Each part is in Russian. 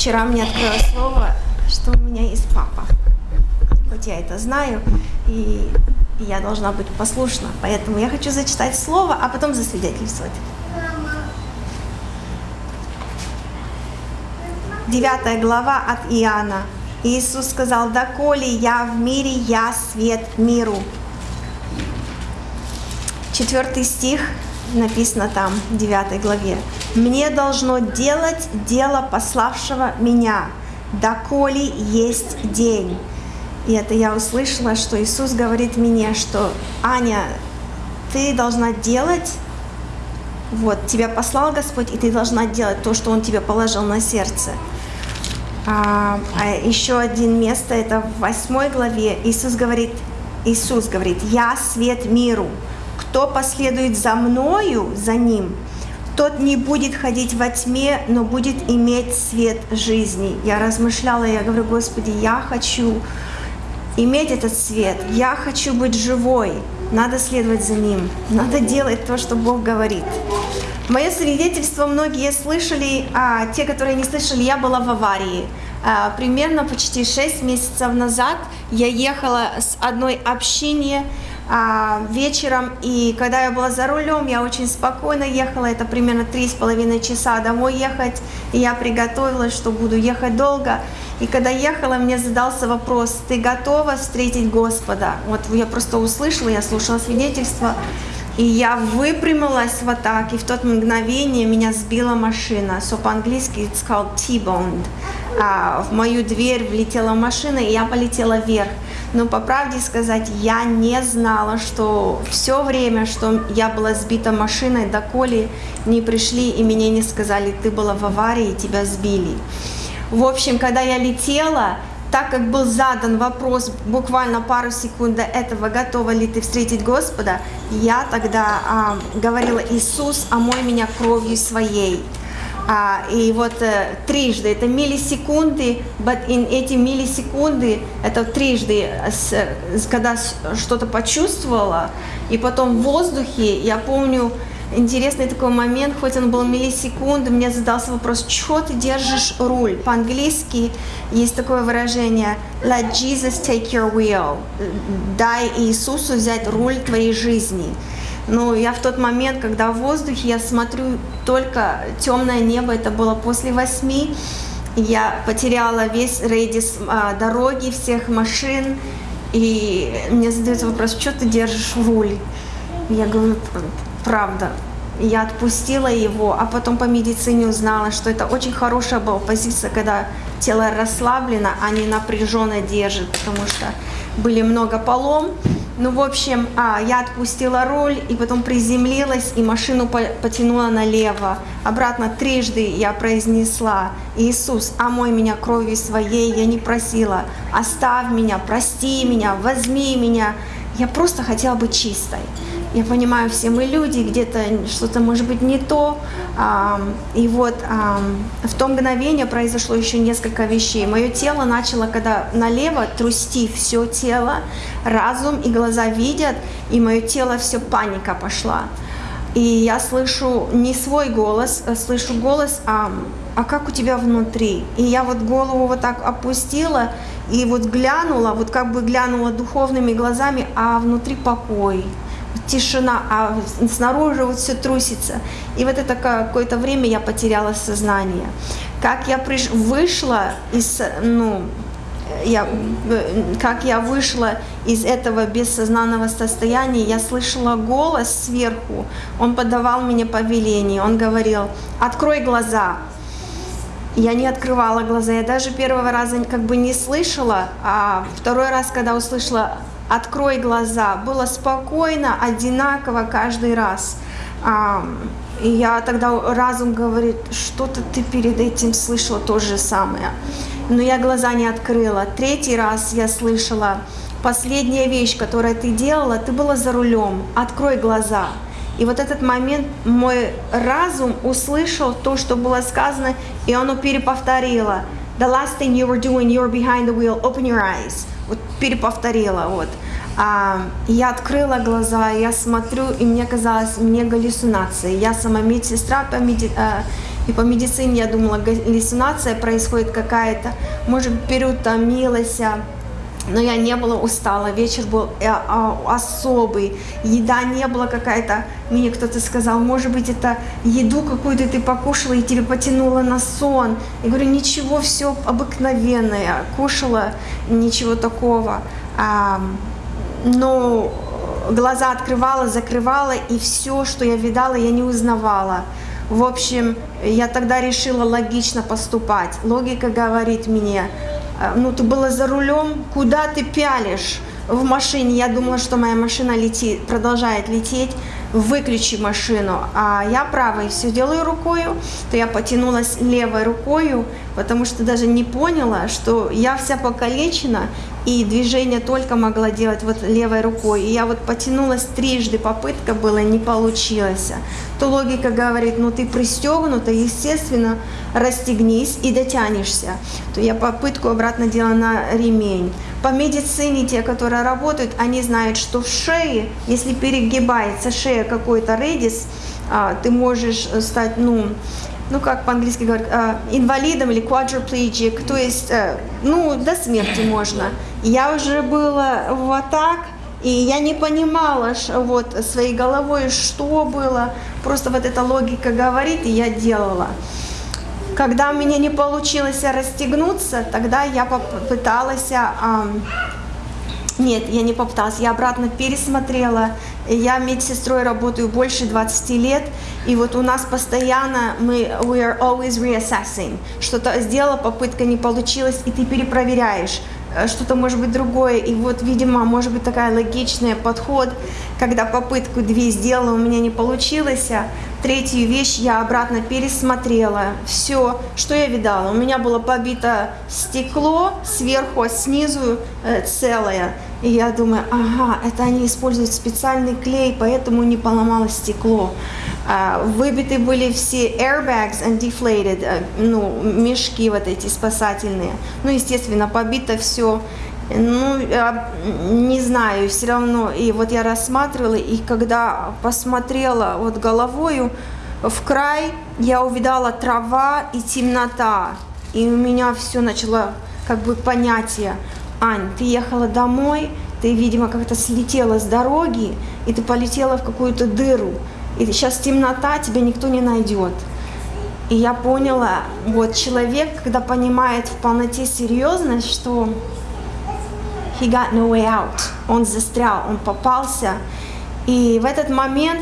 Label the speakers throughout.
Speaker 1: Вчера мне открылось слово, что у меня есть папа. Хоть я это знаю, и я должна быть послушна. Поэтому я хочу зачитать слово, а потом засвидетельствовать. Девятая глава от Иоанна. Иисус сказал, «Доколе я в мире, я свет миру». Четвертый стих написано там, в 9 главе. «Мне должно делать дело пославшего меня, доколе есть день». И это я услышала, что Иисус говорит мне, что «Аня, ты должна делать, вот, тебя послал Господь, и ты должна делать то, что Он тебе положил на сердце». А, а еще один место, это в 8 главе, Иисус говорит, Иисус говорит, «Я свет миру, кто последует за Мною, за Ним, тот не будет ходить во тьме, но будет иметь свет жизни». Я размышляла, я говорю, Господи, я хочу иметь этот свет, я хочу быть живой, надо следовать за Ним, надо делать то, что Бог говорит. Мое свидетельство многие слышали, а те, которые не слышали, я была в аварии. А, примерно почти 6 месяцев назад я ехала с одной общине а, вечером, и когда я была за рулем, я очень спокойно ехала, это примерно три с половиной часа домой ехать, и я приготовилась, что буду ехать долго. И когда ехала, мне задался вопрос, ты готова встретить Господа? Вот я просто услышала, я слушала свидетельство, и я выпрямилась вот так, и в тот мгновение меня сбила машина. So по-английски it's called T-boned. А, в мою дверь влетела машина, и я полетела вверх. Но по правде сказать, я не знала, что все время, что я была сбита машиной, доколе не пришли и мне не сказали, ты была в аварии, тебя сбили. В общем, когда я летела, так как был задан вопрос буквально пару секунд до этого, готова ли ты встретить Господа, я тогда а, говорила, Иисус, омой меня кровью своей. А, и вот э, трижды, это миллисекунды, but in эти миллисекунды, это трижды, с, когда что-то почувствовала, и потом в воздухе, я помню, интересный такой момент, хоть он был миллисекунды, мне задался вопрос, что ты держишь руль? По-английски есть такое выражение «Let Jesus take your wheel» «Дай Иисусу взять руль твоей жизни». Но я в тот момент, когда в воздухе, я смотрю только темное небо, это было после восьми, я потеряла весь рейдис а, дороги, всех машин, и мне задается вопрос, что ты держишь руль? Я говорю, правда. Я отпустила его, а потом по медицине узнала, что это очень хорошая была позиция, когда тело расслаблено, а не напряженно держит, потому что были много полом. Ну, в общем, а, я отпустила руль и потом приземлилась и машину потянула налево. Обратно трижды я произнесла, Иисус, омой меня кровью своей, я не просила, оставь меня, прости меня, возьми меня. Я просто хотела быть чистой. Я понимаю, все мы люди, где-то что-то может быть не то. И вот в то мгновение произошло еще несколько вещей. Мое тело начало, когда налево трусти все тело, разум и глаза видят, и мое тело все паника пошла. И я слышу не свой голос, а слышу голос, а, а как у тебя внутри? И я вот голову вот так опустила и вот глянула, вот как бы глянула духовными глазами, а внутри покой тишина, а снаружи вот все трусится. И вот это какое-то время я потеряла сознание. Как я приш... вышла из, ну, я, как я вышла из этого бессознанного состояния, я слышала голос сверху, он подавал мне повеление, он говорил, открой глаза. Я не открывала глаза, я даже первого раза как бы не слышала, а второй раз, когда услышала открой глаза. Было спокойно, одинаково каждый раз. И я тогда разум говорит, что-то ты перед этим слышала то же самое. Но я глаза не открыла. Третий раз я слышала, последняя вещь, которую ты делала, ты была за рулем, открой глаза. И вот этот момент мой разум услышал то, что было сказано, и оно переповторило. The last thing you were doing, you were behind the wheel, open your eyes. Вот переповторила, вот. А, я открыла глаза, я смотрю, и мне казалось, мне галлюцинации. Я сама медсестра по меди... а, И по медицине. Я думала, галлюцинация происходит какая-то, может, переутомилась, а, но я не была устала, вечер был э, а, особый, еда не была какая-то, мне кто-то сказал, может быть, это еду какую-то ты покушала и тебе потянуло на сон. Я говорю, ничего, все обыкновенное, кушала, ничего такого. Но глаза открывала, закрывала, и все, что я видала, я не узнавала. В общем, я тогда решила логично поступать. Логика говорит мне, «Э, ну ты была за рулем, куда ты пялишь? В машине. Я думала, что моя машина летит, продолжает лететь. Выключи машину, а я правой все делаю рукою, то я потянулась левой рукою, потому что даже не поняла, что я вся покалечена, и движение только могла делать вот левой рукой. И я вот потянулась трижды, попытка была, не получилось. То логика говорит, ну ты пристегнута, естественно, расстегнись и дотянешься. То я попытку обратно делала на ремень. По медицине те, которые работают, они знают, что в шее, если перегибается шея какой-то редис, а, ты можешь стать, ну, ну как по-английски говорят, а, инвалидом или quadriplegic, то есть, э, ну, до смерти можно. Я уже была вот так, и я не понимала вот своей головой, что было. Просто вот эта логика говорит, и я делала. Когда у меня не получилось расстегнуться, тогда я попыталась... А, нет, я не попыталась, я обратно пересмотрела. Я медсестрой работаю больше 20 лет, и вот у нас постоянно мы we are always reassessing. Что-то сделала, попытка не получилась, и ты перепроверяешь. Э, что-то может быть другое. И вот, видимо, может быть такая логичный подход, когда попытку две сделала, у меня не получилось, третью вещь я обратно пересмотрела. Все, что я видала. У меня было побито стекло сверху, а снизу э, целое. И я думаю, ага, это они используют специальный клей, поэтому не поломалось стекло. А, выбиты были все airbags and deflated, э, ну, мешки вот эти спасательные. Ну, естественно, побито все. Ну, не знаю, все равно. И вот я рассматривала, и когда посмотрела вот головою в край, я увидала трава и темнота. И у меня все начало как бы понятие. Ань, ты ехала домой, ты, видимо, как-то слетела с дороги, и ты полетела в какую-то дыру. И сейчас темнота, тебя никто не найдет. И я поняла, вот человек, когда понимает в полноте серьезность, что he got no way out, он застрял, он попался, и в этот момент,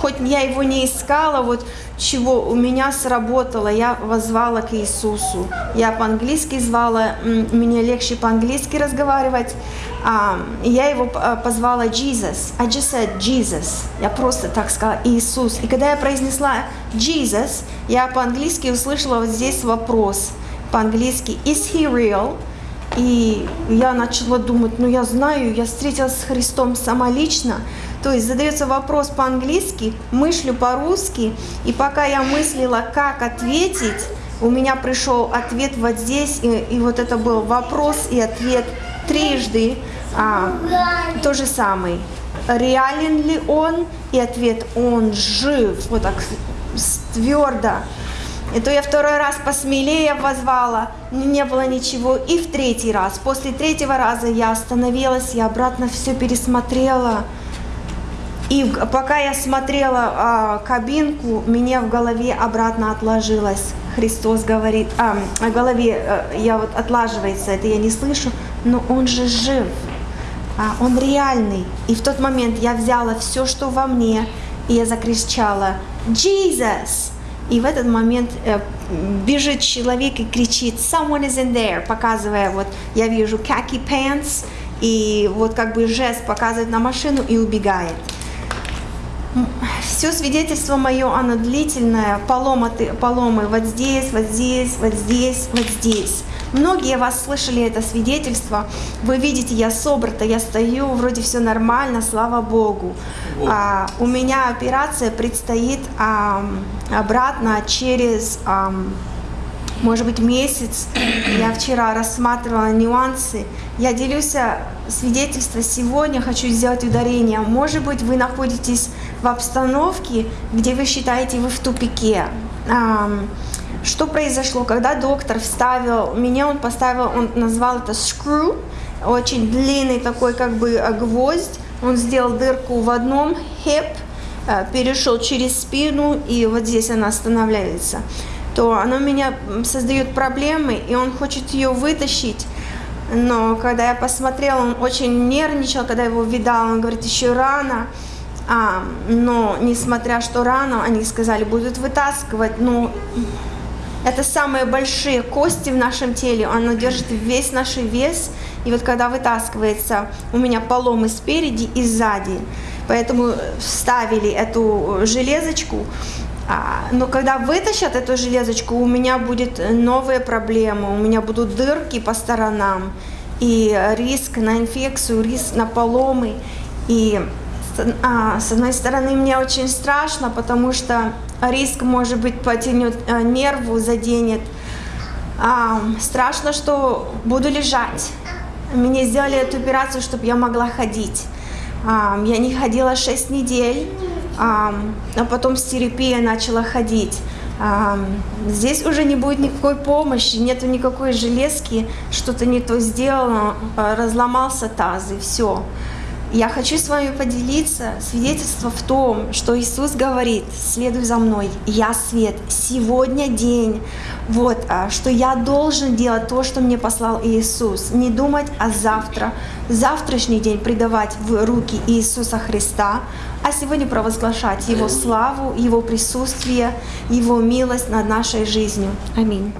Speaker 1: хоть я его не искала, вот чего у меня сработало, я возвала к Иисусу. Я по-английски звала, мне легче по-английски разговаривать. Я его а, позвала Jesus. I just said Jesus. Я просто так сказала Иисус. И когда я произнесла Jesus, я по-английски услышала вот здесь вопрос. По-английски Is he real? И я начала думать, ну я знаю, я встретилась с Христом сама лично, то есть задается вопрос по-английски, мыслю по-русски, и пока я мыслила, как ответить, у меня пришел ответ вот здесь, и, и вот это был вопрос и ответ трижды, а, то же самый. Реален ли он? И ответ, он жив, вот так твердо. И то я второй раз посмелее возвала, не было ничего. И в третий раз, после третьего раза я остановилась, я обратно все пересмотрела. И пока я смотрела а, кабинку, мне в голове обратно отложилось. Христос говорит, а, в голове а, я вот отлаживается, это я не слышу, но Он же жив, а, Он реальный. И в тот момент я взяла все, что во мне, и я закричала, Jesus! И в этот момент э, бежит человек и кричит, someone is in there, показывая, вот я вижу khaki pants, и вот как бы жест показывает на машину и убегает. Все свидетельство мое, оно длительное, поломы, поломы вот здесь, вот здесь, вот здесь, вот здесь. Многие вас слышали это свидетельство. Вы видите, я собрата, я стою, вроде все нормально, слава Богу. А, у меня операция предстоит а, обратно через... А, может быть, месяц. Я вчера рассматривала нюансы. Я делюсь свидетельством сегодня, хочу сделать ударение. Может быть, вы находитесь в обстановке, где вы считаете, вы в тупике. Что произошло, когда доктор вставил, меня он поставил, он назвал это screw, очень длинный такой как бы э, гвоздь, он сделал дырку в одном hip, э, перешел через спину, и вот здесь она останавливается, то оно меня создает проблемы, и он хочет ее вытащить, но когда я посмотрела, он очень нервничал, когда его видал, он говорит, еще рано, а, но несмотря что рано, они сказали, будут вытаскивать, но это самые большие кости в нашем теле, оно держит весь наш вес, и вот когда вытаскивается, у меня поломы спереди и сзади, поэтому вставили эту железочку, а, но когда вытащат эту железочку, у меня будет новые проблемы, у меня будут дырки по сторонам, и риск на инфекцию, риск на поломы. И а, с одной стороны, мне очень страшно, потому что риск, может быть, потянет а, нерву, заденет. А, страшно, что буду лежать. Мне сделали эту операцию, чтобы я могла ходить. А, я не ходила 6 недель а, а потом с терапией начала ходить. Здесь уже не будет никакой помощи, нету никакой железки, что-то не то сделано, разломался таз и все. Я хочу с вами поделиться свидетельство в том, что Иисус говорит, следуй за мной, я свет, сегодня день, вот, а, что я должен делать то, что мне послал Иисус, не думать о завтра, завтрашний день предавать в руки Иисуса Христа, а сегодня провозглашать Его славу, Его присутствие, Его милость над нашей жизнью. Аминь.